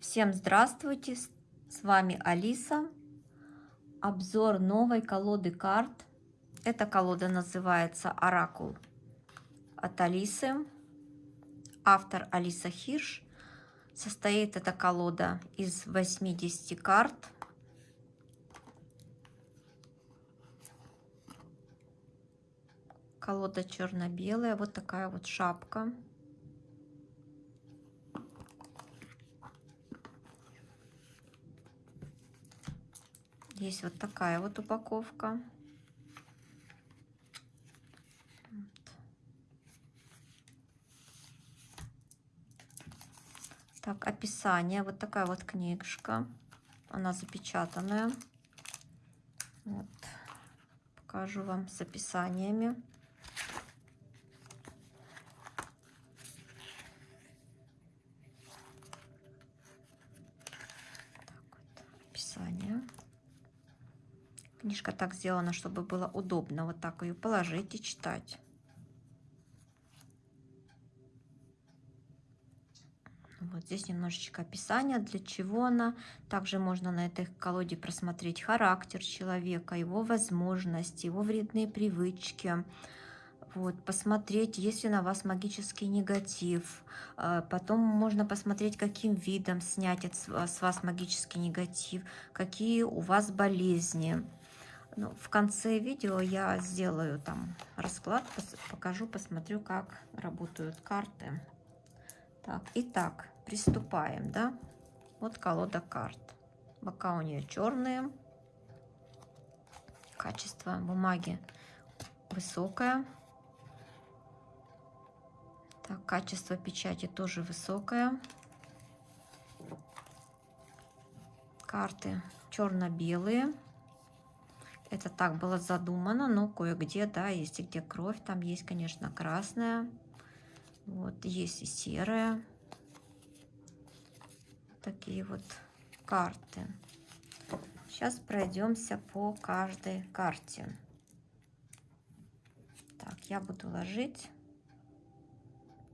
Всем здравствуйте! С вами Алиса. Обзор новой колоды карт. Эта колода называется Оракул от Алисы. Автор Алиса Хирш. Состоит эта колода из 80 карт. Колода черно-белая. Вот такая вот шапка. Есть вот такая вот упаковка. Так, описание. Вот такая вот книжка. Она запечатанная. Вот. Покажу вам с описаниями. Так вот, описание. Книжка так сделана, чтобы было удобно вот так ее положить и читать. Вот здесь немножечко описания, для чего она. Также можно на этой колоде просмотреть характер человека, его возможности, его вредные привычки. Вот, посмотреть, есть ли на вас магический негатив. А, потом можно посмотреть, каким видом снять с вас магический негатив, какие у вас болезни. Ну, в конце видео я сделаю там расклад, покажу, посмотрю, как работают карты. Так, итак, приступаем, да? Вот колода карт. Бока у нее черные. Качество бумаги высокое. Так, качество печати тоже высокое. Карты черно-белые. Это так было задумано, но кое-где, да, есть где кровь, там есть, конечно, красная. Вот, есть и серая. Такие вот карты. Сейчас пройдемся по каждой карте. Так, я буду ложить.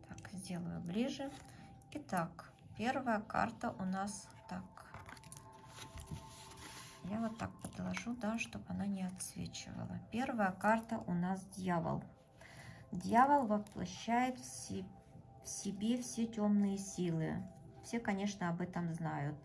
Так, сделаю ближе. Итак, первая карта у нас я вот так подложу, да, чтобы она не отсвечивала. Первая карта у нас дьявол. Дьявол воплощает в себе все темные силы. Все, конечно, об этом знают.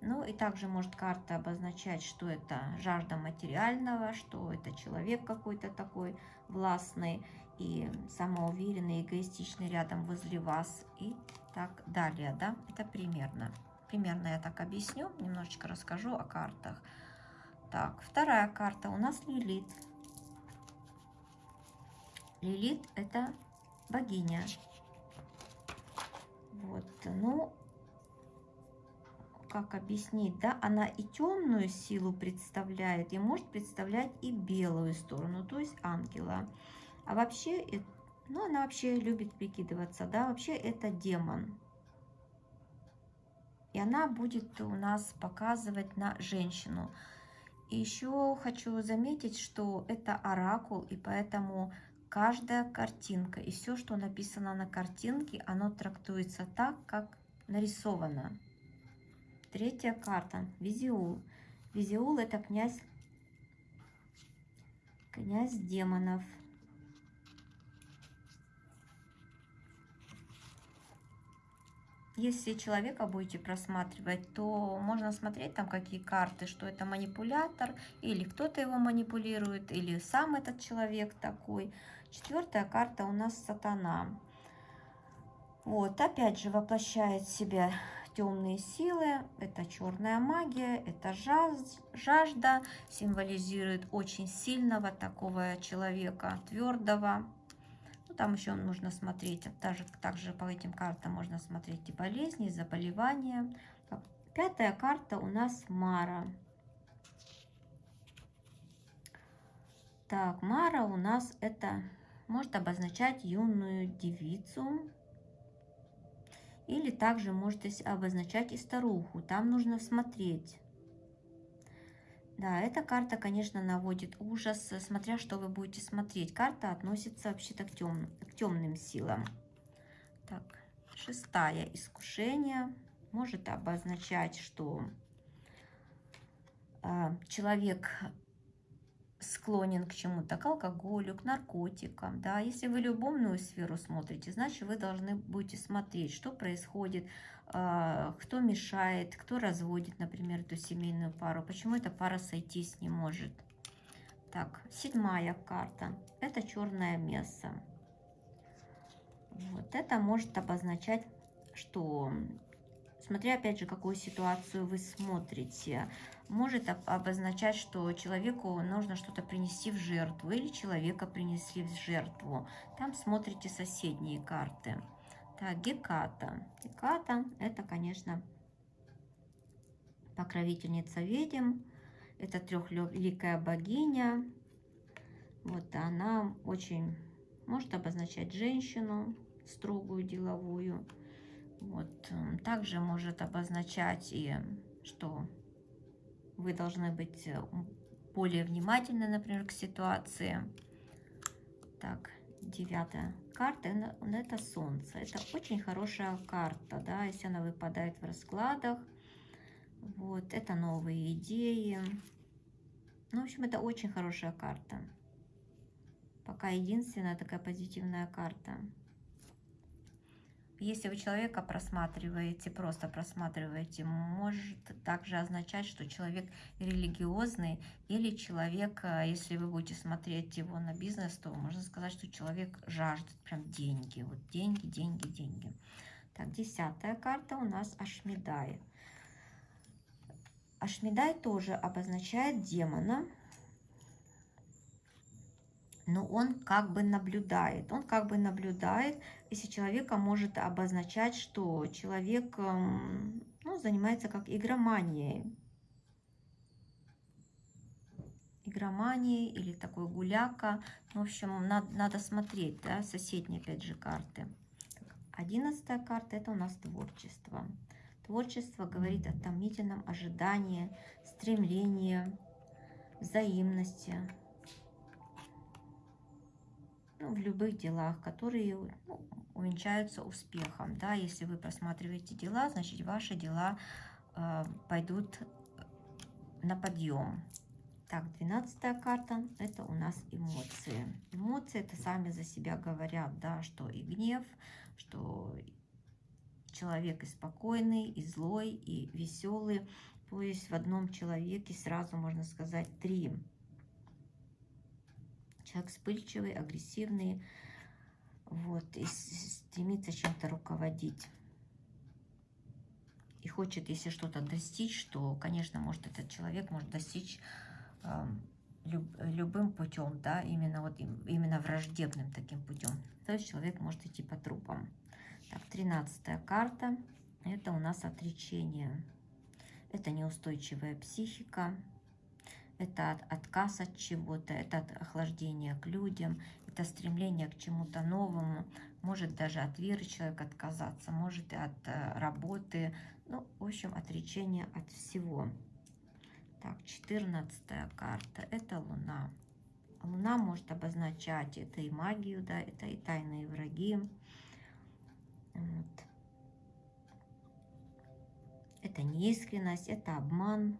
Ну и также может карта обозначать, что это жажда материального, что это человек какой-то такой властный и самоуверенный, эгоистичный рядом возле вас и так далее, да, это примерно. Примерно я так объясню, немножечко расскажу о картах. Так, вторая карта у нас Лилит. Лилит это богиня. Вот, ну, как объяснить, да, она и темную силу представляет, и может представлять и белую сторону, то есть ангела. А вообще, ну, она вообще любит прикидываться, да, вообще это демон. И она будет у нас показывать на женщину. И еще хочу заметить, что это оракул, и поэтому каждая картинка и все, что написано на картинке, оно трактуется так, как нарисовано. Третья карта. Визиул. Визиул это князь, князь демонов. Если человека будете просматривать, то можно смотреть там какие карты, что это манипулятор, или кто-то его манипулирует, или сам этот человек такой. Четвертая карта у нас сатана. Вот, опять же, воплощает в себя темные силы, это черная магия, это жажда, символизирует очень сильного такого человека, твердого, там еще нужно смотреть, также, также по этим картам можно смотреть и болезни, и заболевания. Пятая карта у нас Мара. Так, Мара у нас это может обозначать юную девицу. Или также может обозначать и старуху. Там нужно смотреть. Да, эта карта, конечно, наводит ужас, смотря что вы будете смотреть. Карта относится вообще-то к, тем, к темным силам. Так, шестая искушение. может обозначать, что э, человек склонен к чему-то, к алкоголю, к наркотикам, да, если вы любовную сферу смотрите, значит, вы должны будете смотреть, что происходит, э, кто мешает, кто разводит, например, эту семейную пару, почему эта пара сойтись не может. Так, седьмая карта, это черное место. Вот это может обозначать, что, смотря опять же, какую ситуацию вы смотрите, может обозначать, что человеку нужно что-то принести в жертву, или человека принесли в жертву. Там смотрите соседние карты. Так, Геката. Геката – это, конечно, покровительница ведьм. Это трехликая богиня. Вот она очень может обозначать женщину, строгую, деловую. Вот. Также может обозначать и, что вы должны быть э, более внимательны, например, к ситуации. Так, девятая карта, это Солнце. Это очень хорошая карта, да, если она выпадает в раскладах. Вот, это новые идеи. Ну, в общем, это очень хорошая карта. Пока единственная такая позитивная карта. Если вы человека просматриваете, просто просматриваете, может также означать, что человек религиозный или человек, э, если вы будете смотреть его на бизнес, то можно сказать, что человек жаждет прям деньги. Вот деньги, деньги, деньги. Так, десятая карта у нас Ашмидай. Ашмидай тоже обозначает демона, но он как бы наблюдает. Он как бы наблюдает, если человека может обозначать, что человек эм, ну, занимается как игроманией. Игроманией или такой гуляка. В общем, надо, надо смотреть, да, соседние опять же карты. Одиннадцатая карта это у нас творчество. Творчество говорит о томительном ожидании, стремлении, взаимности, ну, в любых делах, которые ну, увенчаются успехом. Да, если вы просматриваете дела, значит ваши дела э, пойдут на подъем. Так, двенадцатая карта – это у нас эмоции. Эмоции – это сами за себя говорят, да, что и гнев, что человек и спокойный, и злой, и веселый. То есть в одном человеке сразу можно сказать три Человек вспыльчивый, агрессивный, вот, и стремится чем-то руководить. И хочет, если что-то достичь, то, конечно, может этот человек может достичь э, люб, любым путем, да, именно вот именно враждебным таким путем. То есть человек может идти по трупам. Так, тринадцатая карта. Это у нас отречение. Это неустойчивая психика это отказ от чего-то, это охлаждение к людям, это стремление к чему-то новому, может даже от веры человек отказаться, может и от э, работы, ну, в общем, отречение от всего. Так, четырнадцатая карта, это Луна. Луна может обозначать это и магию, да, это и тайные враги. Вот. Это неискренность, это обман,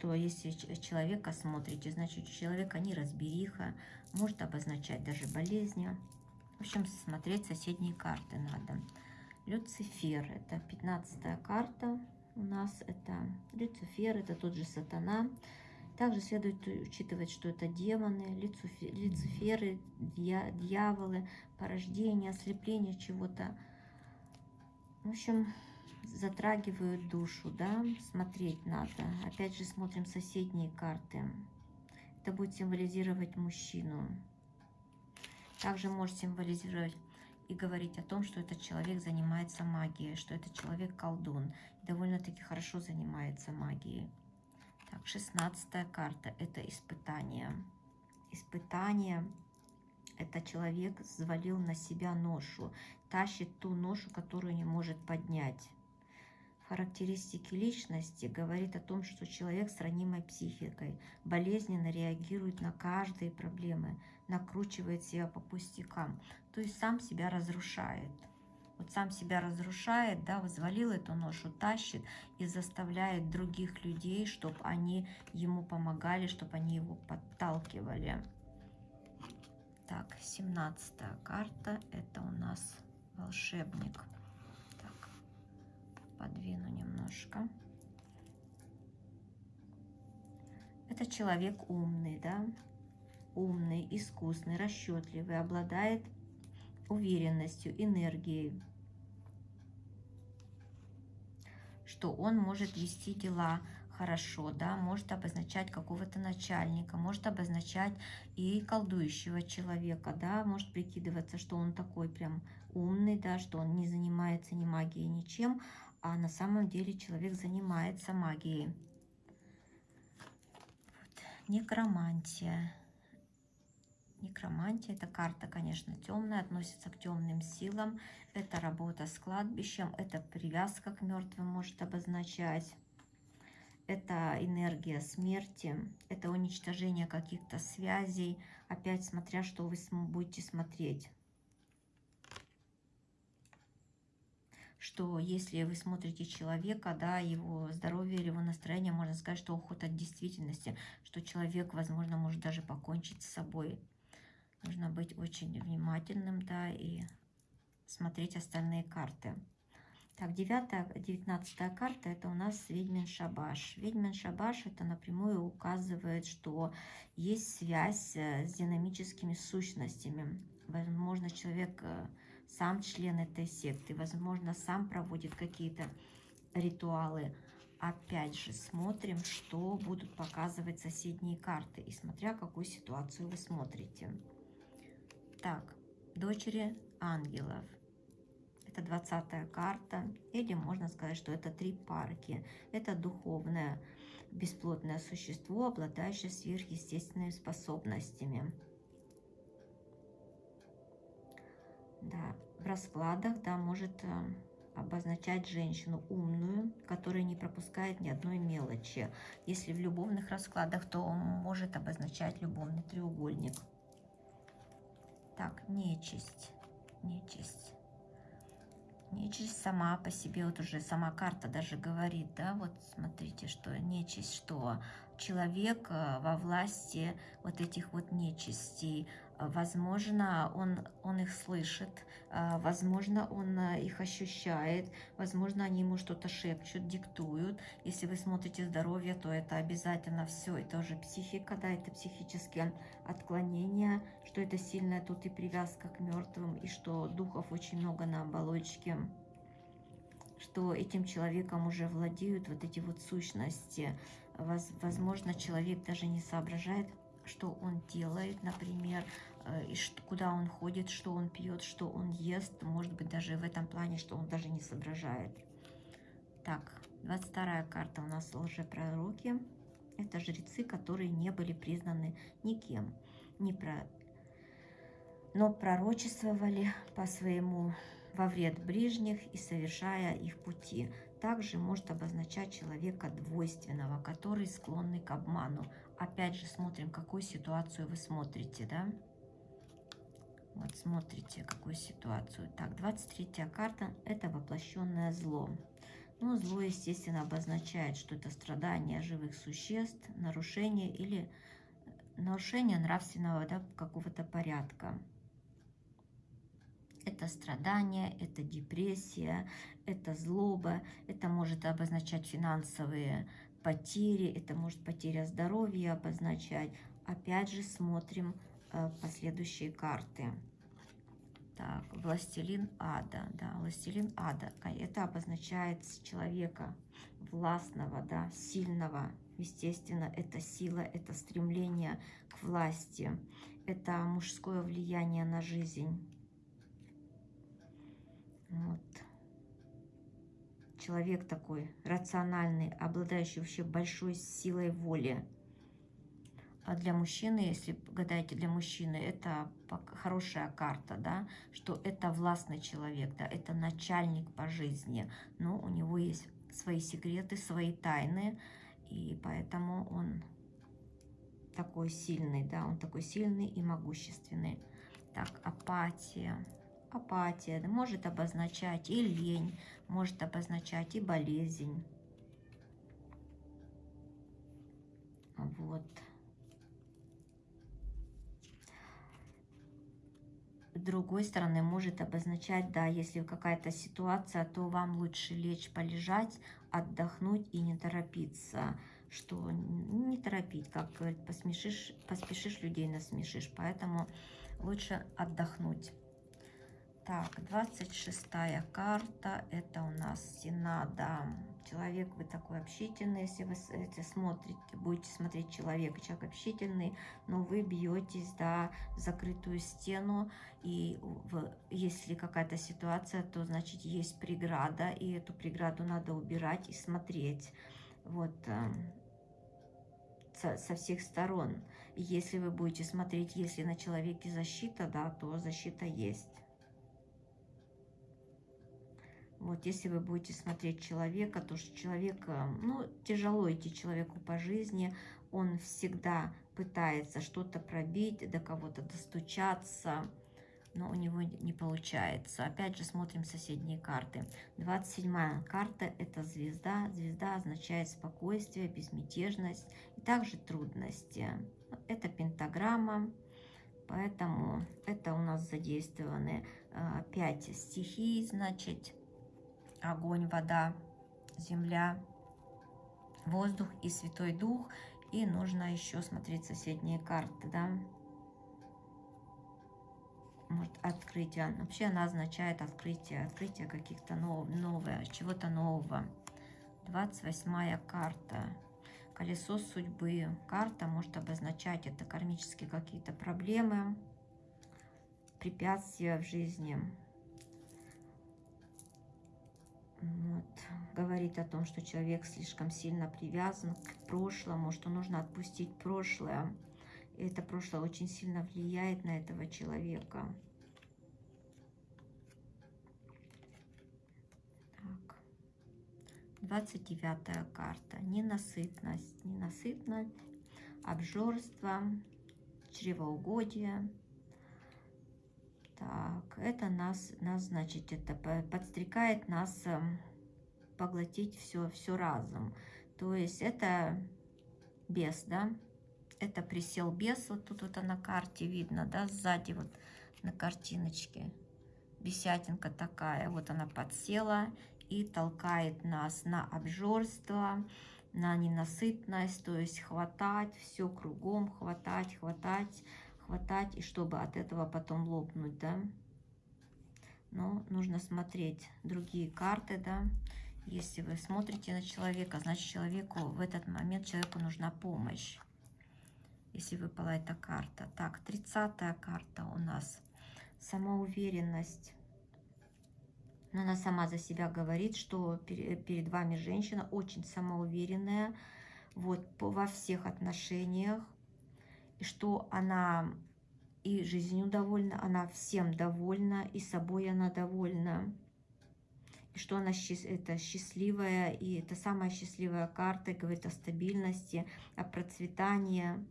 что если человека смотрите, значит у человека неразбериха, может обозначать даже болезни. В общем, смотреть соседние карты надо. Люцифер, это 15 карта у нас, это Люцифер, это тот же сатана. Также следует учитывать, что это демоны, люциферы, дьяволы, порождение, ослепление чего-то. В общем, затрагивают душу, да, смотреть надо. Опять же смотрим соседние карты. Это будет символизировать мужчину. Также может символизировать и говорить о том, что этот человек занимается магией, что этот человек колдун. Довольно-таки хорошо занимается магией. Так, шестнадцатая карта – это испытание. Испытание – это человек взвалил на себя ношу, тащит ту ношу, которую не может поднять характеристики личности говорит о том, что человек с ранимой психикой болезненно реагирует на каждые проблемы, накручивает себя по пустякам, то есть сам себя разрушает. Вот сам себя разрушает, да, взвалил эту ношу, тащит и заставляет других людей, чтобы они ему помогали, чтобы они его подталкивали. Так, 17 карта, это у нас волшебник. Подвину немножко. Это человек умный, да, умный, искусный, расчетливый, обладает уверенностью, энергией, что он может вести дела хорошо, да, может обозначать какого-то начальника, может обозначать и колдующего человека, да, может прикидываться, что он такой прям умный, да, что он не занимается ни магией, ничем, а на самом деле человек занимается магией. Вот. Некромантия. Некромантия – это карта, конечно, темная, относится к темным силам. Это работа с кладбищем, это привязка к мертвым может обозначать. Это энергия смерти, это уничтожение каких-то связей. Опять смотря, что вы будете смотреть. Что если вы смотрите человека, да, его здоровье или его настроение, можно сказать, что уход от действительности, что человек, возможно, может даже покончить с собой. Нужно быть очень внимательным, да, и смотреть остальные карты. Так, 9, 19 карта это у нас Ведьмин Шабаш. Ведьмин Шабаш это напрямую указывает, что есть связь э, с динамическими сущностями. Возможно, человек э, сам член этой секты, возможно, сам проводит какие-то ритуалы. Опять же, смотрим, что будут показывать соседние карты, и смотря какую ситуацию вы смотрите. Так, дочери ангелов. Это 20 карта. Или можно сказать, что это три парки. Это духовное бесплотное существо, обладающее сверхъестественными способностями. Да, в раскладах, да, может э, обозначать женщину умную, которая не пропускает ни одной мелочи. Если в любовных раскладах, то может обозначать любовный треугольник. Так, нечисть. Нечисть. Нечисть сама по себе, вот уже сама карта даже говорит, да, вот смотрите, что нечисть, что человек э, во власти вот этих вот нечистей. Возможно, он, он их слышит, э, возможно, он э, их ощущает, возможно, они ему что-то шепчут, диктуют. Если вы смотрите здоровье, то это обязательно все, это уже психика, да, это психические отклонения, что это сильная тут и привязка к мертвым, и что духов очень много на оболочке что этим человеком уже владеют вот эти вот сущности. Возможно, человек даже не соображает, что он делает, например, э, и куда он ходит, что он пьет, что он ест. Может быть, даже в этом плане, что он даже не соображает. Так, 22 карта у нас лжепророки. Это жрецы, которые не были признаны никем. Не про... Но пророчествовали по своему во вред ближних и совершая их пути. Также может обозначать человека двойственного, который склонный к обману. Опять же смотрим, какую ситуацию вы смотрите, да? Вот смотрите, какую ситуацию. Так, 23 карта – это воплощенное зло. Ну, зло, естественно, обозначает, что это страдания живых существ, нарушение или нарушение нравственного да, какого-то порядка. Это страдания, это депрессия, это злоба, это может обозначать финансовые потери, это может потеря здоровья обозначать. Опять же смотрим э, последующие карты. Так, властелин ада, да, властелин ада. Это обозначает человека властного, да, сильного. Естественно, это сила, это стремление к власти, это мужское влияние на жизнь. Вот. Человек такой рациональный, обладающий вообще большой силой воли. А для мужчины, если гадаете для мужчины, это хорошая карта, да, что это властный человек, да, это начальник по жизни, но у него есть свои секреты, свои тайны, и поэтому он такой сильный, да, он такой сильный и могущественный. Так, апатия апатия, может обозначать и лень, может обозначать и болезнь. Вот. С другой стороны, может обозначать, да, если какая-то ситуация, то вам лучше лечь, полежать, отдохнуть и не торопиться. Что не торопить, как говорит, посмешишь, поспешишь, людей насмешишь. Поэтому лучше отдохнуть. Так, 26 карта, это у нас Синада. Человек, вы такой общительный, если вы эти смотрите, будете смотреть человека, человек общительный, но вы бьетесь, да, в закрытую стену, и в, если какая-то ситуация, то, значит, есть преграда, и эту преграду надо убирать и смотреть, вот, со, со всех сторон. если вы будете смотреть, если на человеке защита, да, то защита есть. Вот, если вы будете смотреть человека, то что человек, ну, тяжело идти человеку по жизни, он всегда пытается что-то пробить, до кого-то достучаться, но у него не получается. Опять же, смотрим соседние карты. 27 карта – это звезда. Звезда означает спокойствие, безмятежность и также трудности. Это пентаграмма, поэтому это у нас задействованы 5 э, стихий, значит, огонь, вода, земля, воздух и Святой Дух. И нужно еще смотреть соседние карты, да. Может, открытие. Вообще она означает открытие, открытие каких-то нов, новое, чего-то нового. 28 карта. Колесо судьбы. Карта может обозначать это кармические какие-то проблемы, препятствия в жизни вот, говорит о том, что человек слишком сильно привязан к прошлому, что нужно отпустить прошлое. И это прошлое очень сильно влияет на этого человека. Так. 29 карта. Ненасытность. Ненасытность, обжорство, чревоугодие. Так, это нас, нас, значит, это подстрекает нас эм, поглотить все, все разом. То есть это бес, да? Это присел бес, вот тут вот на карте видно, да, сзади вот на картиночке. Бесятинка такая, вот она подсела и толкает нас на обжорство, на ненасытность, то есть хватать все кругом, хватать, хватать, хватать, и чтобы от этого потом лопнуть, да. Но нужно смотреть другие карты, да. Если вы смотрите на человека, значит человеку в этот момент человеку нужна помощь. Если выпала эта карта. Так, 30 карта у нас. Самоуверенность. Но она сама за себя говорит, что перед вами женщина очень самоуверенная вот, во всех отношениях что она и жизнью довольна, она всем довольна, и собой она довольна. И что она это счастливая, и это самая счастливая карта, говорит о стабильности, о процветании,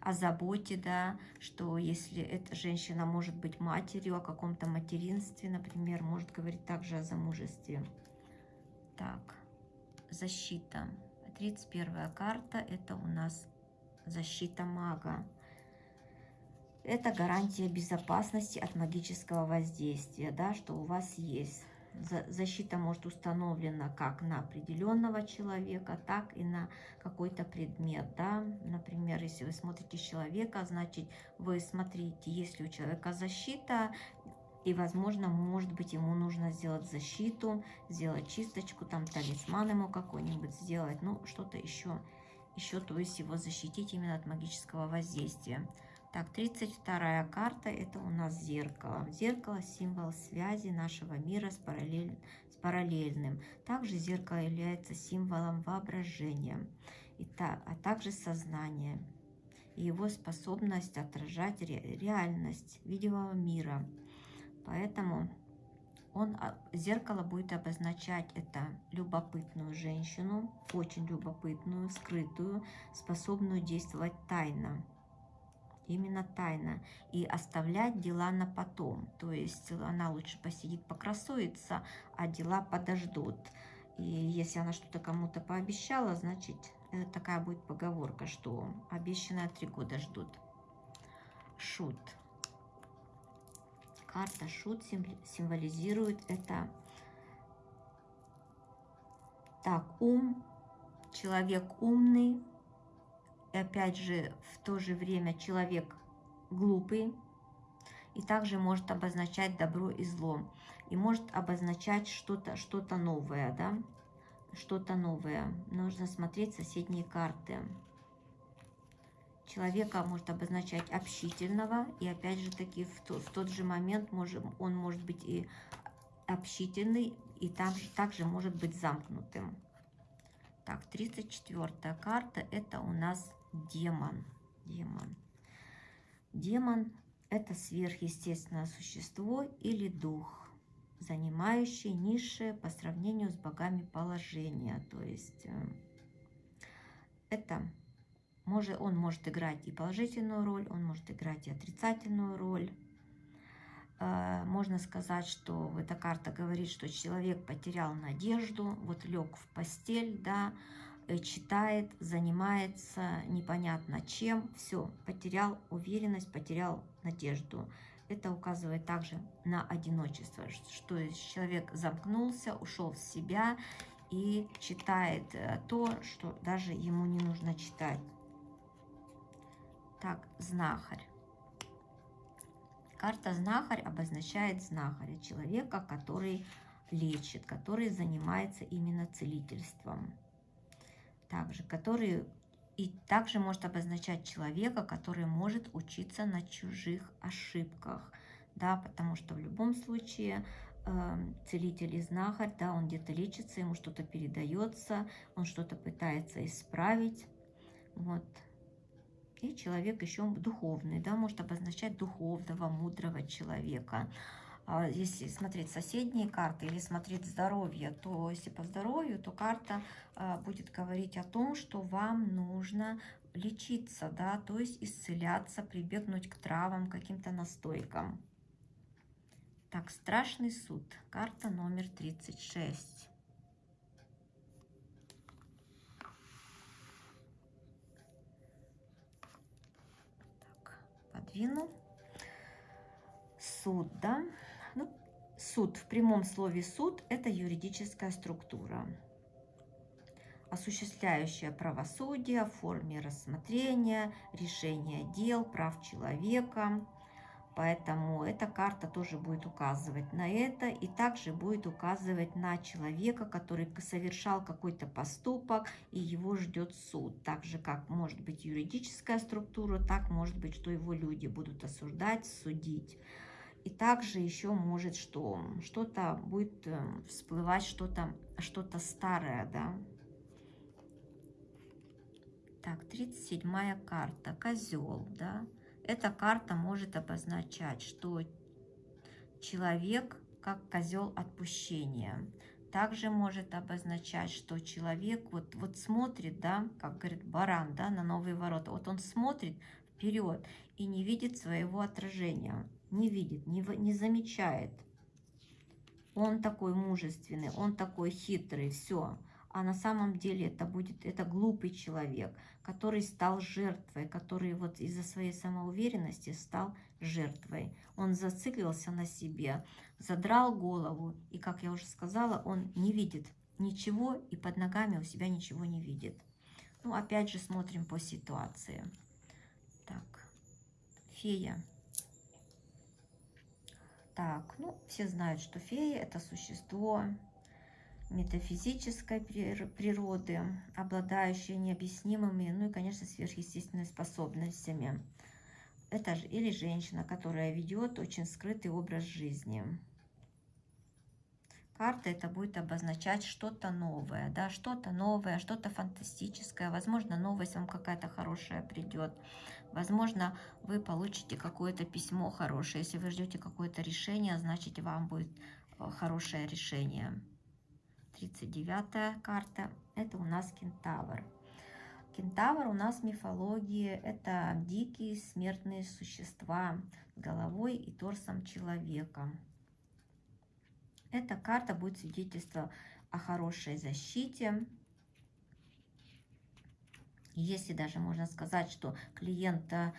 о заботе, да, что если эта женщина может быть матерью, о каком-то материнстве, например, может говорить также о замужестве. Так, защита. 31 карта, это у нас защита мага. Это гарантия безопасности от магического воздействия, да, что у вас есть. Защита может установлена как на определенного человека, так и на какой-то предмет. Да? Например, если вы смотрите человека, значит, вы смотрите, если у человека защита, и, возможно, может быть, ему нужно сделать защиту, сделать чисточку, там талисман ему какой-нибудь сделать, ну, что-то еще еще, то есть его защитить именно от магического воздействия. Так, 32 карта, это у нас зеркало. Зеркало – символ связи нашего мира с, параллель, с параллельным. Также зеркало является символом воображения, и та, а также сознания и его способность отражать ре, реальность видимого мира. Поэтому он, а, зеркало будет обозначать это любопытную женщину, очень любопытную, скрытую, способную действовать тайно. именно тайна. И оставлять дела на потом. То есть она лучше посидит, покрасуется, а дела подождут. И если она что-то кому-то пообещала, значит, это такая будет поговорка, что обещанное три года ждут. Шут. Карта шут символизирует это. Так, ум, человек умный, и опять же, в то же время человек глупый, и также может обозначать добро и зло, и может обозначать что-то что, -то, новое, да, что-то новое. Нужно смотреть соседние карты. Человека может обозначать общительного, и опять же таки в, то, в тот же момент может, он может быть и общительный, и там же также может быть замкнутым. Так, 34 карта это у нас демон. Демон. Демон это сверхъестественное существо или дух, занимающий низшее по сравнению с богами положение. То есть э, это может, он может играть и положительную роль, он может играть и отрицательную роль. Э, можно сказать, что эта карта говорит, что человек потерял надежду, вот лег в постель, да, э, читает, занимается непонятно чем, все, потерял уверенность, потерял надежду. Это указывает также на одиночество, что человек замкнулся, ушел в себя и читает э, то, что даже ему не нужно читать. Так, знахарь. Карта знахарь обозначает знахаря, человека, который лечит, который занимается именно целительством. Также, который и также может обозначать человека, который может учиться на чужих ошибках, да, потому что в любом случае э, целитель и знахарь, да, он где-то лечится, ему что-то передается, он что-то пытается исправить, вот, и человек еще духовный, да, может обозначать духовного, мудрого человека. А если смотреть соседние карты или смотреть здоровье, то если по здоровью, то карта а, будет говорить о том, что вам нужно лечиться, да, то есть исцеляться, прибегнуть к травам, каким-то настойкам. Так, страшный суд. Карта номер 36. Половину. Суд, да? Ну, суд, в прямом слове суд, это юридическая структура, осуществляющая правосудие в форме рассмотрения, решения дел, прав человека, Поэтому эта карта тоже будет указывать на это и также будет указывать на человека, который совершал какой-то поступок и его ждет суд. Так же, как может быть юридическая структура, так может быть, что его люди будут осуждать, судить. И также еще может, что что-то будет э, всплывать, что-то что, -то, старое, да. Так, 37 карта, козел, да. Эта карта может обозначать, что человек как козел отпущения. Также может обозначать, что человек вот, вот смотрит, да, как говорит баран, да, на новые ворота. Вот он смотрит вперед и не видит своего отражения. Не видит, не, не замечает. Он такой мужественный, он такой хитрый, все а на самом деле это будет это глупый человек, который стал жертвой, который вот из-за своей самоуверенности стал жертвой. Он зациклился на себе, задрал голову, и, как я уже сказала, он не видит ничего и под ногами у себя ничего не видит. Ну, опять же, смотрим по ситуации. Так, фея. Так, ну, все знают, что фея – это существо метафизической природы, обладающие необъяснимыми, ну и, конечно, сверхъестественными способностями. Это же или женщина, которая ведет очень скрытый образ жизни. Карта это будет обозначать что-то новое, да, что-то новое, что-то фантастическое. Возможно, новость вам какая-то хорошая придет. Возможно, вы получите какое-то письмо хорошее. Если вы ждете какое-то решение, значит, вам будет э, хорошее решение. 39 карта, это у нас кентавр. Кентавр у нас мифологии – это дикие смертные существа с головой и торсом человека. Эта карта будет свидетельство о хорошей защите. Если даже можно сказать, что клиент э,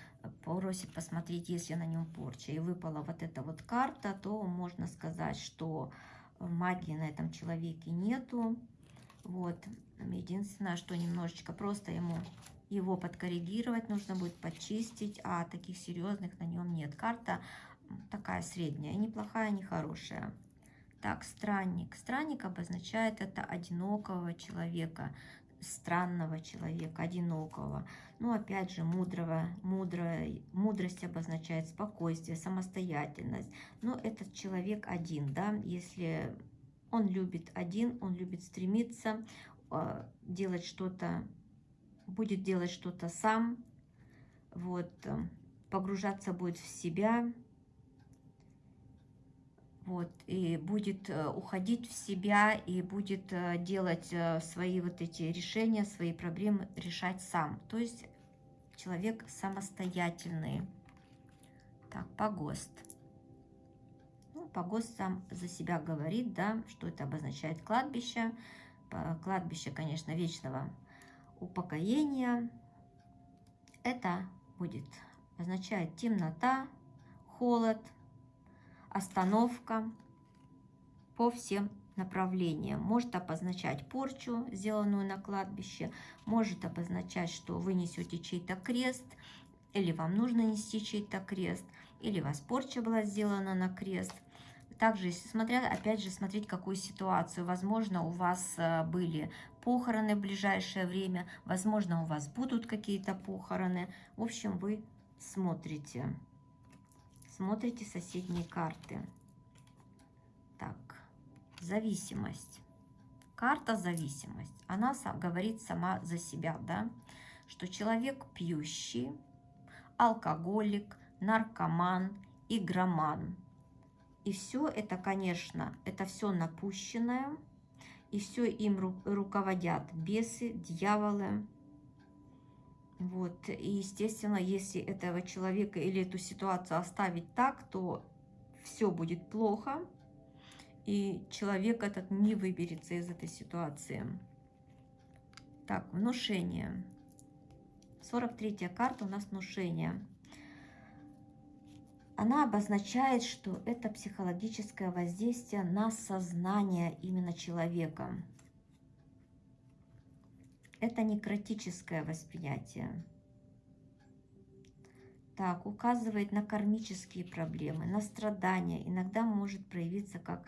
просит посмотреть, если на нем порча, и выпала вот эта вот карта, то можно сказать, что магии на этом человеке нету. Вот. Единственное, что немножечко просто ему его подкоррегировать нужно будет, почистить, а таких серьезных на нем нет. Карта такая средняя, не плохая, не хорошая. Так, странник. Странник обозначает это одинокого человека, странного человека, одинокого. Ну, опять же, мудрого, мудрая, мудрость обозначает спокойствие, самостоятельность. Но этот человек один, да, если он любит один, он любит стремиться э, делать что-то, будет делать что-то сам, вот, э, погружаться будет в себя, вот, и будет э, уходить в себя, и будет э, делать э, свои вот эти решения, свои проблемы решать сам. То есть человек самостоятельный. Так, погост. Ну, погост сам за себя говорит, да, что это обозначает кладбище. Кладбище, конечно, вечного упокоения. Это будет означает темнота, холод, остановка по всем направлениям. Может обозначать порчу, сделанную на кладбище, может обозначать, что вы несете чей-то крест, или вам нужно нести чей-то крест, или у вас порча была сделана на крест. Также, если смотря, опять же, смотреть какую ситуацию. Возможно, у вас э, были похороны в ближайшее время, возможно, у вас будут какие-то похороны. В общем, вы смотрите смотрите соседние карты. Так, зависимость. Карта зависимость. Она говорит сама за себя, да, что человек пьющий, алкоголик, наркоман, игроман. И все это, конечно, это все напущенное, и все им руководят бесы, дьяволы, вот. И, естественно, если этого человека или эту ситуацию оставить так, то все будет плохо, и человек этот не выберется из этой ситуации. Так, внушение. 43-я карта у нас внушение. Она обозначает, что это психологическое воздействие на сознание именно человека. Это некротическое восприятие. Так, указывает на кармические проблемы, на страдания. Иногда может проявиться как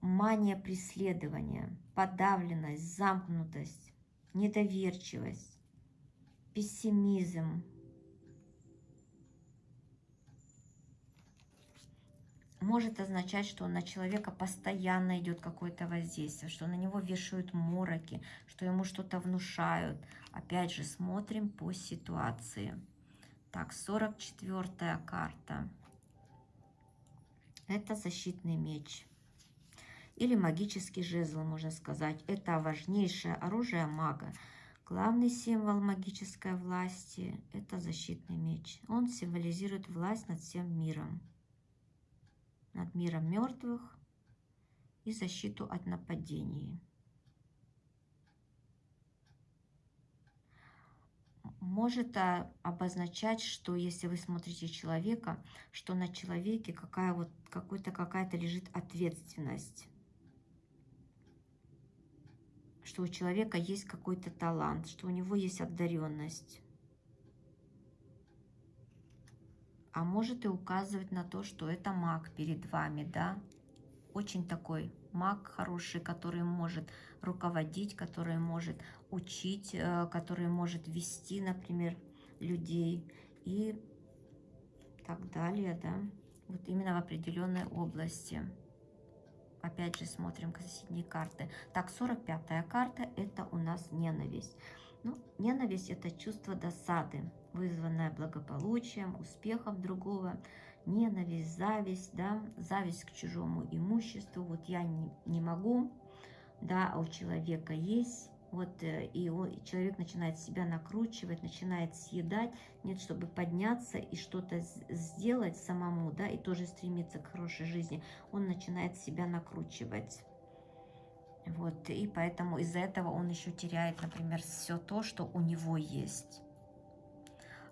мания преследования, подавленность, замкнутость, недоверчивость, пессимизм, может означать, что на человека постоянно идет какое-то воздействие, что на него вешают мороки, что ему что-то внушают. Опять же, смотрим по ситуации. Так, 44 карта. Это защитный меч. Или магический жезл, можно сказать. Это важнейшее оружие мага. Главный символ магической власти – это защитный меч. Он символизирует власть над всем миром над миром мертвых и защиту от нападений. Может обозначать, что если вы смотрите человека, что на человеке какая вот какой-то какая-то лежит ответственность что у человека есть какой-то талант, что у него есть одаренность. А может и указывать на то, что это маг перед вами, да. Очень такой маг хороший, который может руководить, который может учить, э, который может вести, например, людей и так далее, да. Вот именно в определенной области. Опять же смотрим соседние карты. Так, 45-я карта – это у нас ненависть. Ну, ненависть – это чувство досады вызванная благополучием, успехом другого, ненависть, зависть, да, зависть к чужому имуществу, вот я не, не могу, да, а у человека есть, вот, э, и, он, и человек начинает себя накручивать, начинает съедать, нет, чтобы подняться и что-то сделать самому, да, и тоже стремиться к хорошей жизни, он начинает себя накручивать. Вот, и поэтому из-за этого он еще теряет, например, все то, что у него есть.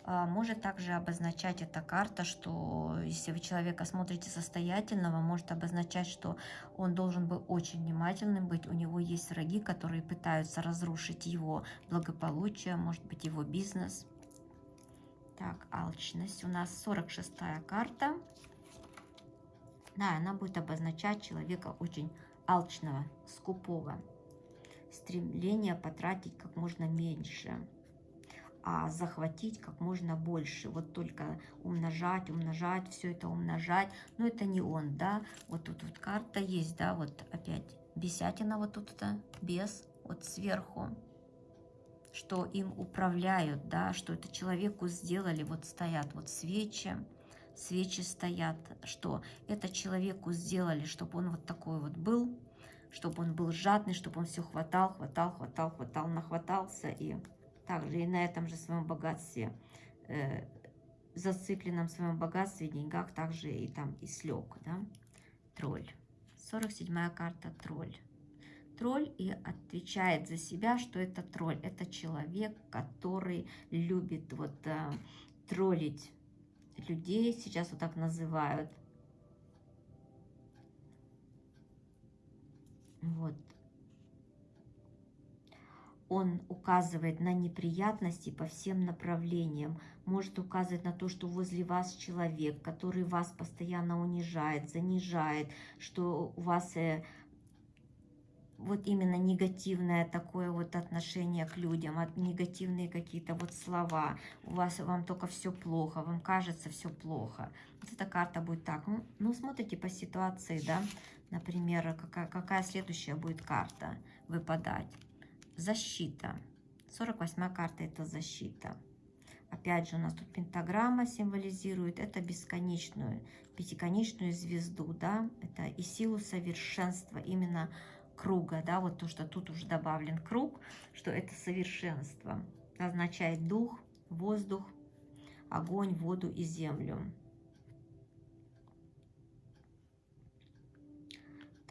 А, может также обозначать эта карта, что если вы человека смотрите состоятельного, может обозначать, что он должен быть очень внимательным быть, у него есть враги, которые пытаются разрушить его благополучие, может быть его бизнес. Так, алчность. У нас 46-я карта. Да, она будет обозначать человека очень алчного, скупого. Стремление потратить как можно меньше а захватить как можно больше. Вот только умножать, умножать, все это умножать. Но это не он, да. Вот тут вот карта есть, да, вот опять бесятина вот тут, да, без, вот сверху. Что им управляют, да, что это человеку сделали, вот стоят вот свечи, свечи стоят, что это человеку сделали, чтобы он вот такой вот был, чтобы он был жадный, чтобы он все хватал, хватал, хватал, хватал, нахватался и также и на этом же своем богатстве, э, зацикленном своем богатстве, деньгах, также и там и слег, да, тролль. 47-я карта тролль. Тролль и отвечает за себя, что это тролль. Это человек, который любит вот э, троллить людей, сейчас вот так называют. Вот он указывает на неприятности по всем направлениям, может указывать на то, что возле вас человек, который вас постоянно унижает, занижает, что у вас э, вот именно негативное такое вот отношение к людям, от негативные какие-то вот слова, у вас вам только все плохо, вам кажется все плохо. Вот эта карта будет так. Ну, ну смотрите по ситуации, да, например, какая, какая следующая будет карта выпадать защита. 48 карта это защита. Опять же, у нас тут пентаграмма символизирует, это бесконечную, пятиконечную звезду, да, это и силу совершенства именно круга, да, вот то, что тут уже добавлен круг, что это совершенство, означает дух, воздух, огонь, воду и землю.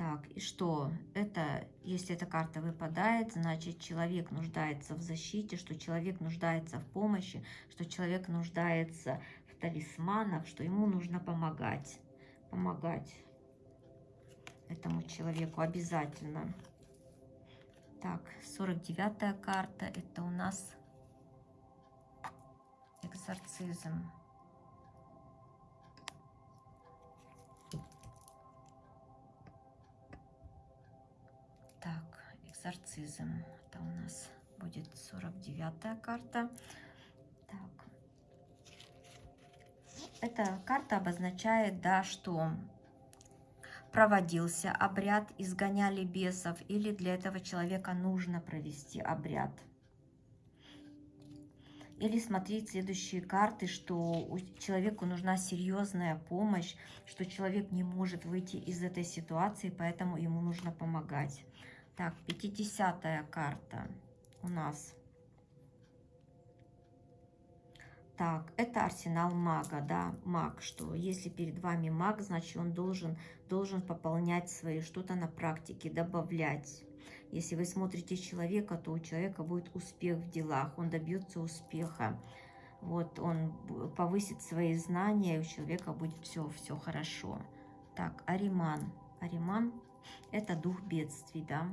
Так, и что? Это, если эта карта выпадает, значит, человек нуждается в защите, что человек нуждается в помощи, что человек нуждается в талисманах, что ему нужно помогать. Помогать этому человеку обязательно. Так, 49 карта, это у нас экзорцизм. Экзорцизм. Это у нас будет 49 карта. Так. Эта карта обозначает, да, что проводился обряд, изгоняли бесов, или для этого человека нужно провести обряд. Или смотреть следующие карты, что человеку нужна серьезная помощь, что человек не может выйти из этой ситуации, поэтому ему нужно помогать. Так, 50 карта у нас. Так, это арсенал мага, да, маг, что если перед вами маг, значит он должен, должен пополнять свои, что-то на практике, добавлять. Если вы смотрите человека, то у человека будет успех в делах, он добьется успеха. Вот он повысит свои знания, и у человека будет все, все хорошо. Так, Ариман. Ариман это дух бедствий, да.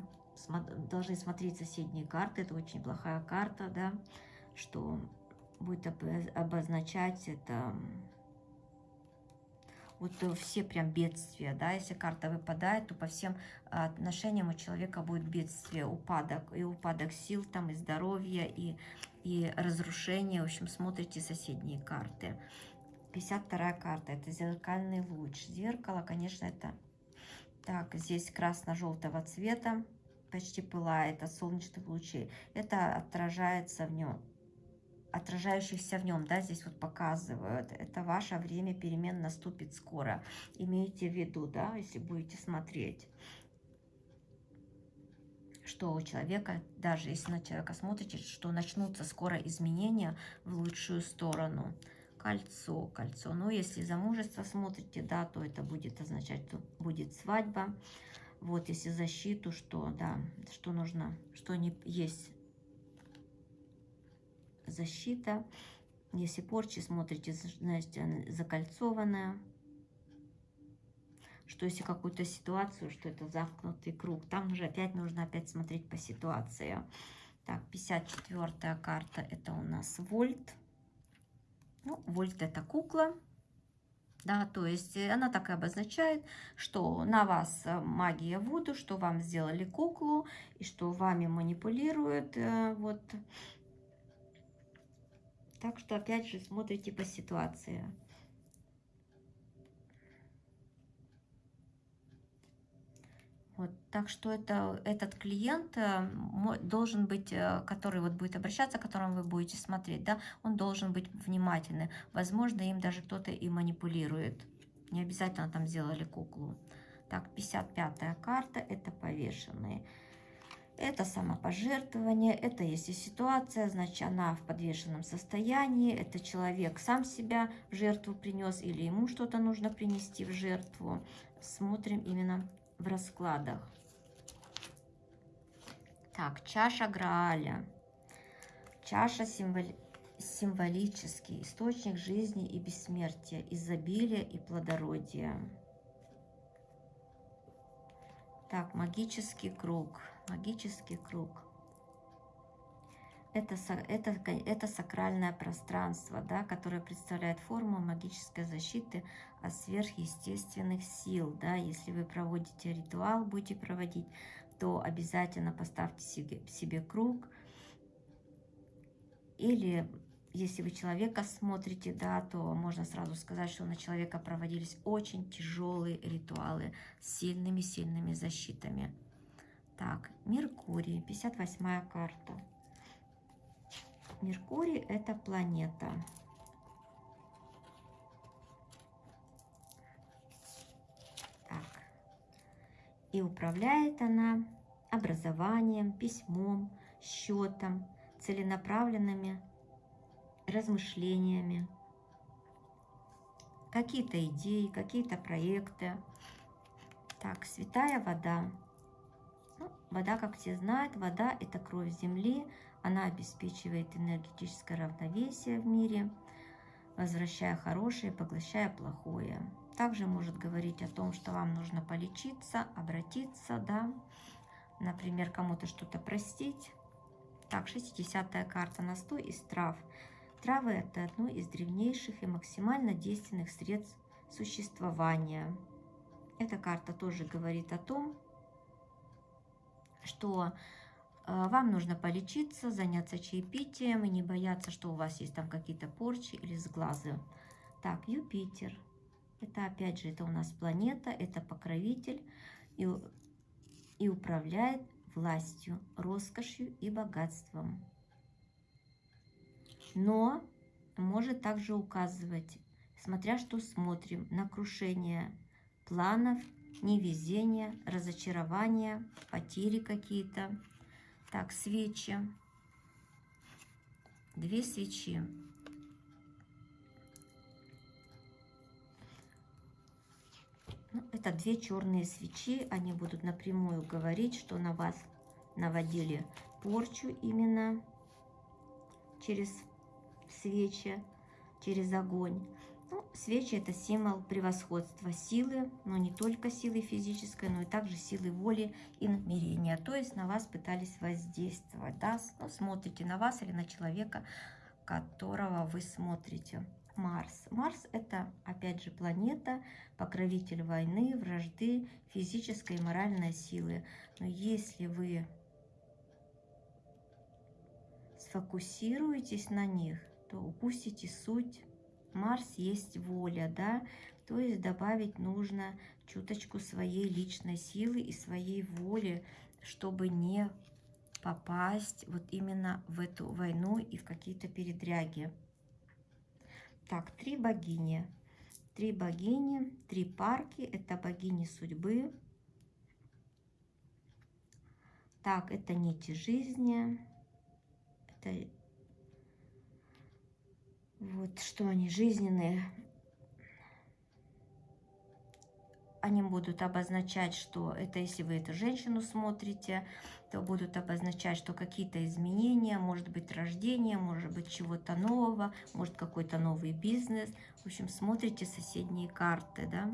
Должны смотреть соседние карты, это очень плохая карта, да, что будет обозначать это вот все прям бедствия, да, если карта выпадает, то по всем отношениям у человека будет бедствие, упадок, и упадок сил там, и здоровья, и, и разрушение, в общем, смотрите соседние карты. 52 карта, это зеркальный луч. Зеркало, конечно, это так, здесь красно-желтого цвета, почти пылает от солнечных лучей. Это отражается в нем, отражающихся в нем, да, здесь вот показывают. Это ваше время перемен наступит скоро. Имейте в виду, да, если будете смотреть что у человека, даже если на человека смотрите, что начнутся скоро изменения в лучшую сторону. Кольцо, кольцо. Но если замужество смотрите, да, то это будет означать, что будет свадьба. Вот, если защиту, что, да, что нужно, что не есть защита. Если порчи смотрите, знаете, закольцованная что если какую-то ситуацию, что это замкнутый круг, там уже опять нужно опять смотреть по ситуации. Так, 54 карта, это у нас Вольт. Ну, Вольт это кукла, да, то есть она так и обозначает, что на вас магия Вуду, что вам сделали куклу, и что вами манипулируют, э, вот. Так что, опять же, смотрите по ситуации. Вот, так что это, этот клиент э, должен быть, э, который вот будет обращаться, к которому вы будете смотреть, да, он должен быть внимательный. Возможно, им даже кто-то и манипулирует. Не обязательно там сделали куклу. Так, 55-я карта, это повешенные. Это самопожертвование, это если ситуация, значит, она в подвешенном состоянии, это человек сам себя в жертву принес или ему что-то нужно принести в жертву. Смотрим именно в раскладах. Так, чаша Грааля. Чаша символи символический источник жизни и бессмертия, изобилия и плодородия. Так, магический круг. Магический круг. Это, это, это сакральное пространство, да, которое представляет форму магической защиты от сверхъестественных сил. Да. Если вы проводите ритуал, будете проводить, то обязательно поставьте себе, себе круг. Или если вы человека смотрите, да, то можно сразу сказать, что на человека проводились очень тяжелые ритуалы с сильными-сильными защитами. Так, Меркурий, 58 карта. Меркурий – это планета. Так. И управляет она образованием, письмом, счетом, целенаправленными размышлениями, какие-то идеи, какие-то проекты. Так, святая вода. Ну, вода, как все знают, вода – это кровь земли, она обеспечивает энергетическое равновесие в мире, возвращая хорошее, поглощая плохое. Также может говорить о том, что вам нужно полечиться, обратиться, да, например, кому-то что-то простить. Так, 60-я карта настой из трав. Травы – это одно из древнейших и максимально действенных средств существования. Эта карта тоже говорит о том, что вам нужно полечиться, заняться чаепитием и не бояться, что у вас есть там какие-то порчи или сглазы. Так, Юпитер. Это опять же, это у нас планета, это покровитель и, и управляет властью, роскошью и богатством. Но может также указывать, смотря что смотрим, на крушение планов, невезение, разочарование, потери какие-то. Так, свечи. Две свечи. Ну, это две черные свечи. Они будут напрямую говорить, что на вас наводили порчу именно через свечи, через огонь. Ну, свечи – это символ превосходства силы, но не только силы физической, но и также силы воли и намерения. То есть на вас пытались воздействовать. Да? Ну, смотрите на вас или на человека, которого вы смотрите. Марс. Марс – это, опять же, планета, покровитель войны, вражды, физической и моральной силы. Но если вы сфокусируетесь на них, то упустите суть Марс есть воля, да, то есть добавить нужно чуточку своей личной силы и своей воли, чтобы не попасть вот именно в эту войну и в какие-то передряги. Так, три богини. Три богини, три парки. Это богини судьбы. Так, это нити жизни. Это вот что они жизненные. Они будут обозначать, что это если вы эту женщину смотрите, то будут обозначать, что какие-то изменения, может быть рождение, может быть чего-то нового, может какой-то новый бизнес. В общем, смотрите соседние карты, да.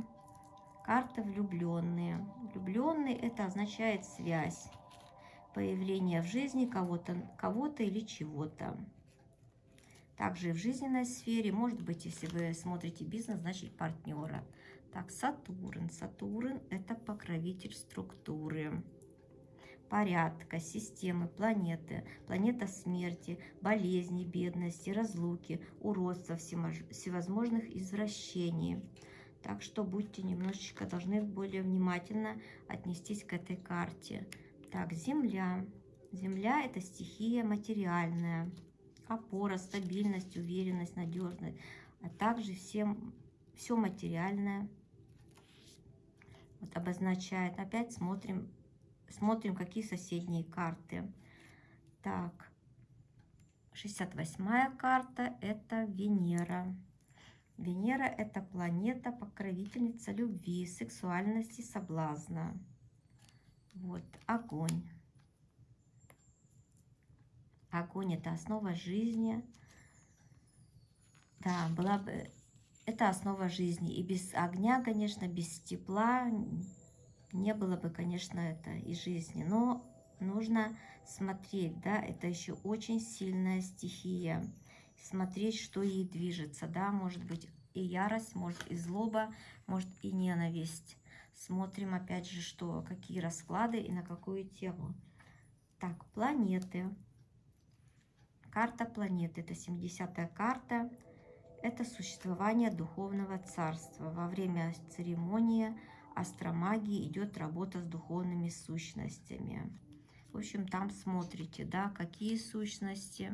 Карта влюбленные. Влюбленные это означает связь, появление в жизни кого-то кого, -то, или чего-то. Также в жизненной сфере, может быть, если вы смотрите бизнес, значит партнера. Так, Сатурн. Сатурн – это покровитель структуры, порядка, системы, планеты, планета смерти, болезни, бедности, разлуки, уродства, всевозможных извращений. Так что будьте немножечко, должны более внимательно отнестись к этой карте. Так, Земля. Земля – это стихия материальная опора, стабильность, уверенность, надежность, а также всем, все материальное вот обозначает. Опять смотрим, смотрим, какие соседние карты. Так, 68 карта – это Венера. Венера – это планета, покровительница любви, сексуальности, соблазна. Вот, огонь. Огонь – это основа жизни. Да, была бы... Это основа жизни. И без огня, конечно, без тепла не было бы, конечно, это и жизни. Но нужно смотреть, да, это еще очень сильная стихия. Смотреть, что ей движется, да, может быть и ярость, может и злоба, может и ненависть. Смотрим опять же, что, какие расклады и на какую тему. Так, планеты. Карта планеты, это 70-я карта. Это существование духовного царства. Во время церемонии астромагии идет работа с духовными сущностями. В общем, там смотрите, да, какие сущности,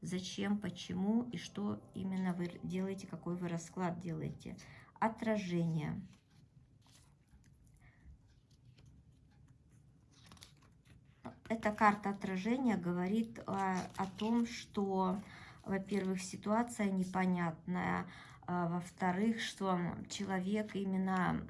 зачем, почему и что именно вы делаете, какой вы расклад делаете. Отражение. Эта карта отражения говорит о, о том, что, во-первых, ситуация непонятная, а, во-вторых, что человек именно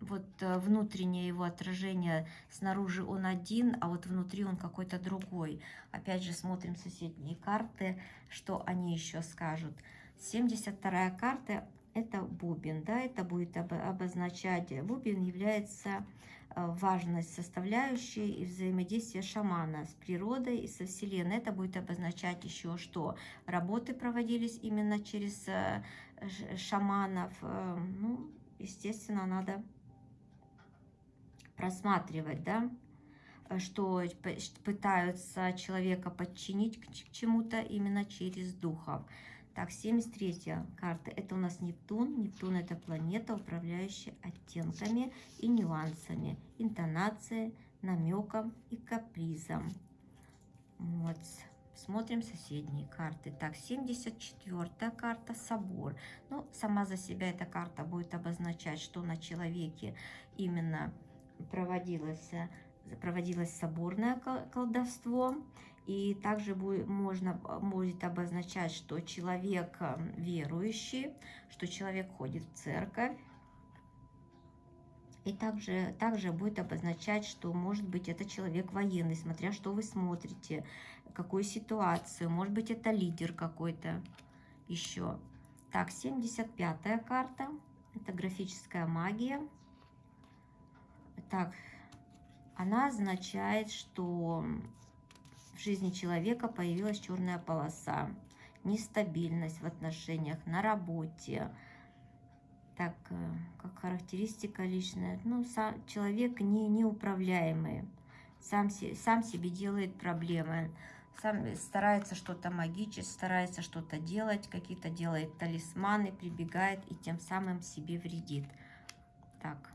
вот э, внутреннее его отражение снаружи он один, а вот внутри он какой-то другой. Опять же смотрим соседние карты, что они еще скажут. 72 карта это бубен, да, это будет обозначать, бубен является Э, важность составляющей и взаимодействия шамана с природой и со Вселенной. Это будет обозначать еще, что работы проводились именно через э, шаманов. Э, ну, естественно, надо просматривать, да, что пытаются человека подчинить к чему-то именно через духов. Так, 73 карта. Это у нас Нептун. Нептун это планета, управляющая оттенками и нюансами, интонацией, намеком и капризом. Вот. Смотрим соседние карты. Так, 74 карта Собор. Ну, сама за себя эта карта будет обозначать, что на человеке именно проводилось, проводилось соборное колдовство. И также будет, можно, будет обозначать, что человек эм, верующий, что человек ходит в церковь. И также, также будет обозначать, что может быть это человек военный, смотря что вы смотрите, какую ситуацию. Может быть это лидер какой-то еще. Так, 75-я карта. Это графическая магия. Так, она означает, что в жизни человека появилась черная полоса, нестабильность в отношениях, на работе. Так, э, как характеристика личная, ну, сам, человек не, неуправляемый, сам, сам себе делает проблемы, сам старается что-то магичить, старается что-то делать, какие-то делает талисманы, прибегает и тем самым себе вредит. Так,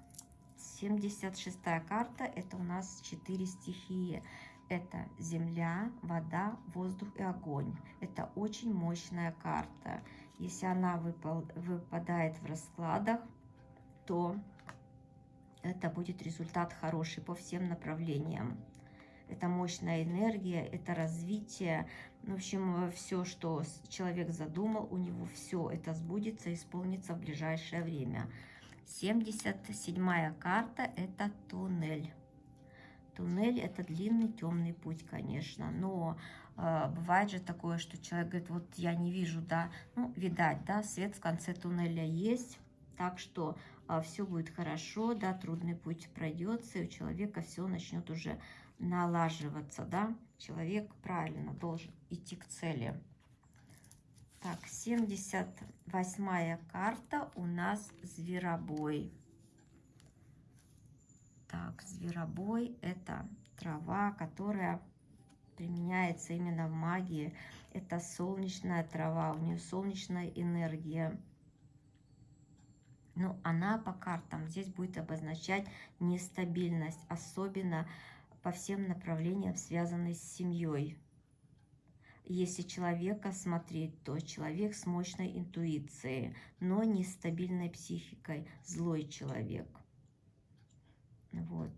76 карта, это у нас 4 стихии это земля, вода, воздух и огонь. Это очень мощная карта. Если она выпал, выпадает в раскладах, то это будет результат хороший по всем направлениям. это мощная энергия, это развитие. В общем, все, что человек задумал, у него все это сбудется, исполнится в ближайшее время. 77 карта – это туннель. Туннель – это длинный темный путь, конечно, но э, бывает же такое, что человек говорит, вот я не вижу, да, ну, видать, да, свет в конце туннеля есть, так что э, все будет хорошо, да, трудный путь пройдется, и у человека все начнет уже налаживаться, да, человек правильно должен идти к цели. Так, 78 карта у нас зверобой. Так, зверобой – это трава, которая применяется именно в магии. Это солнечная трава, у нее солнечная энергия. Ну, она по картам здесь будет обозначать нестабильность, особенно по всем направлениям, связанной с семьей. Если человека смотреть, то человек с мощной интуицией, но нестабильной психикой, злой человек. Вот.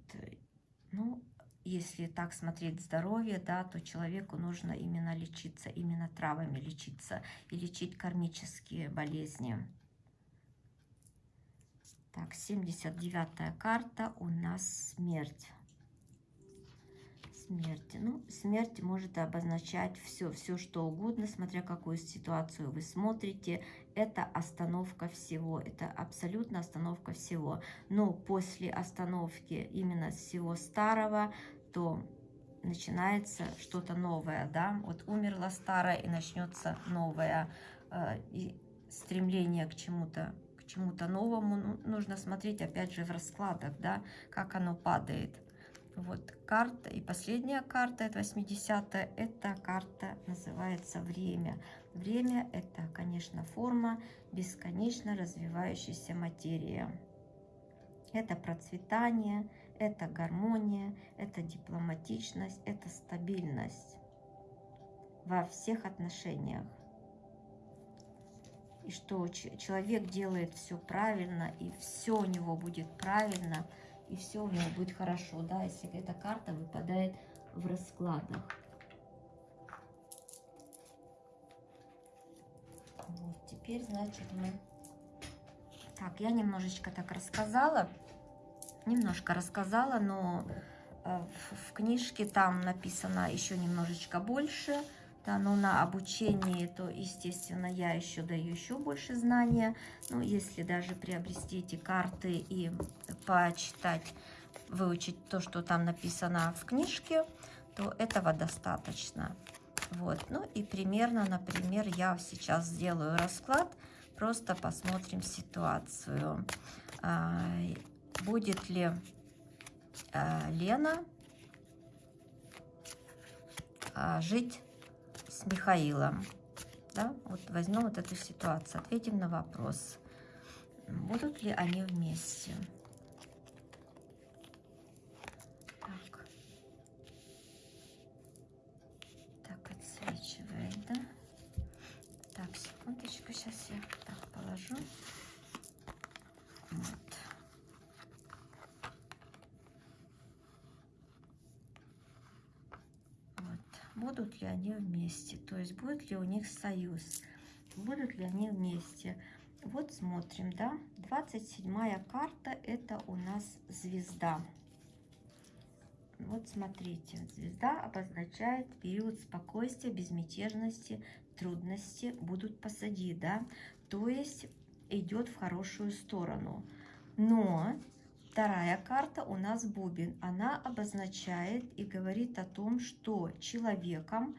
Ну, если так смотреть здоровье, да, то человеку нужно именно лечиться, именно травами лечиться и лечить кармические болезни. Так, 79 карта у нас смерть смерти. Ну, смерть может обозначать все, все что угодно, смотря какую ситуацию вы смотрите. Это остановка всего, это абсолютно остановка всего. Но после остановки именно всего старого, то начинается что-то новое, да, вот умерла старая и начнется новое, э, и стремление к чему-то к чему-то новому ну, нужно смотреть опять же в раскладах, да, как оно падает. Вот карта. И последняя карта, это 80 -я, это карта называется время. Время это, конечно, форма бесконечно развивающейся материи. Это процветание, это гармония, это дипломатичность, это стабильность во всех отношениях. И что человек делает все правильно, и все у него будет правильно – и все у него будет хорошо, да, если эта карта выпадает в раскладах. Вот, теперь, значит, мы... Так, я немножечко так рассказала, немножко рассказала, но э, в, книжке там написано еще немножечко больше, но на обучении, то, естественно, я еще даю еще больше знания. Ну, если даже приобрести эти карты и почитать, выучить то, что там написано в книжке, то этого достаточно. Вот, ну и примерно, например, я сейчас сделаю расклад, просто посмотрим ситуацию. А, будет ли а, Лена а, жить с Михаилом. Да? Вот возьмем вот эту ситуацию, ответим на вопрос, будут ли они вместе. Так, так отсвечивает, да? Так, секундочку, сейчас я так положу. Вот. будут ли они вместе, то есть будет ли у них союз, будут ли они вместе. Вот смотрим, да, 27 карта это у нас звезда. Вот смотрите, звезда обозначает период спокойствия, безмятежности, трудности будут посади, да, то есть идет в хорошую сторону. Но Вторая карта у нас бубен. Она обозначает и говорит о том, что человеком,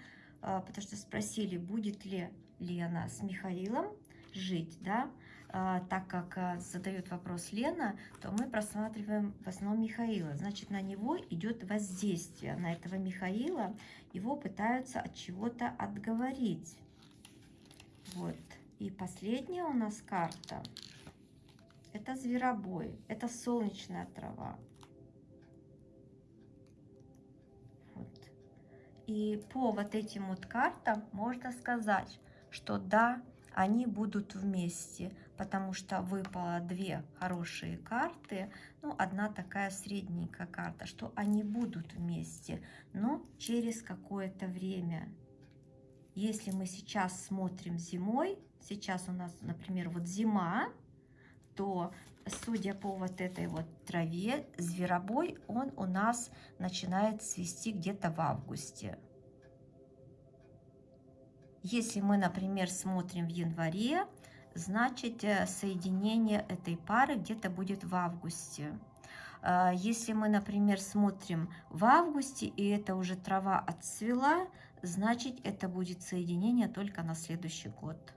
потому что спросили, будет ли Лена с Михаилом жить, да, а, так как а, задает вопрос Лена, то мы просматриваем в основном Михаила. Значит, на него идет воздействие, на этого Михаила его пытаются от чего-то отговорить. Вот. И последняя у нас карта – это зверобой, это солнечная трава. И по вот этим вот картам можно сказать, что да, они будут вместе, потому что выпало две хорошие карты, ну, одна такая средненькая карта, что они будут вместе, но через какое-то время. Если мы сейчас смотрим зимой, сейчас у нас, например, вот зима, то, судя по вот этой вот траве, зверобой, он у нас начинает свести где-то в августе. Если мы, например, смотрим в январе, значит э, соединение этой пары где-то будет в августе. А, если мы, например, смотрим в августе, и это уже трава отцвела, значит это будет соединение только на следующий год.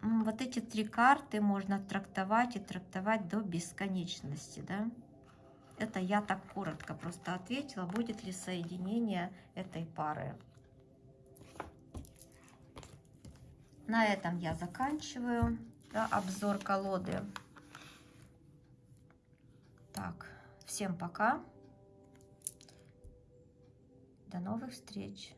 Вот эти три карты можно трактовать и трактовать до бесконечности, да? Это я так коротко просто ответила, будет ли соединение этой пары. На этом я заканчиваю да, обзор колоды. Так, всем пока. До новых встреч.